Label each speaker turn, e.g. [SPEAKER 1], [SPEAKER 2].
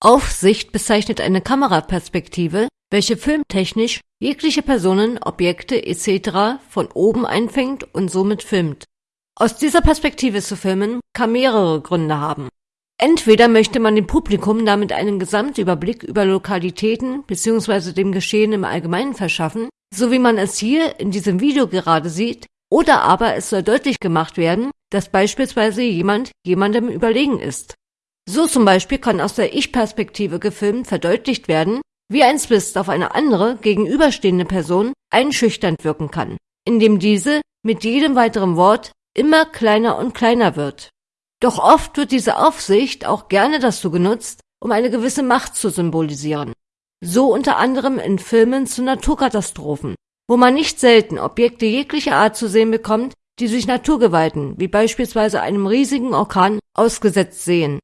[SPEAKER 1] Aufsicht bezeichnet eine Kameraperspektive, welche filmtechnisch jegliche Personen, Objekte etc. von oben einfängt und somit filmt. Aus dieser Perspektive zu filmen kann mehrere Gründe haben. Entweder möchte man dem Publikum damit einen Gesamtüberblick über Lokalitäten bzw. dem Geschehen im Allgemeinen verschaffen, so wie man es hier in diesem Video gerade sieht, oder aber es soll deutlich gemacht werden, dass beispielsweise jemand jemandem überlegen ist. So zum Beispiel kann aus der Ich-Perspektive gefilmt verdeutlicht werden, wie ein Zwist auf eine andere, gegenüberstehende Person einschüchternd wirken kann, indem diese mit jedem weiteren Wort immer kleiner und kleiner wird. Doch oft wird diese Aufsicht auch gerne dazu genutzt, um eine gewisse Macht zu symbolisieren. So unter anderem in Filmen zu Naturkatastrophen, wo man nicht selten Objekte jeglicher Art zu sehen bekommt, die sich Naturgewalten, wie beispielsweise einem riesigen Orkan, ausgesetzt sehen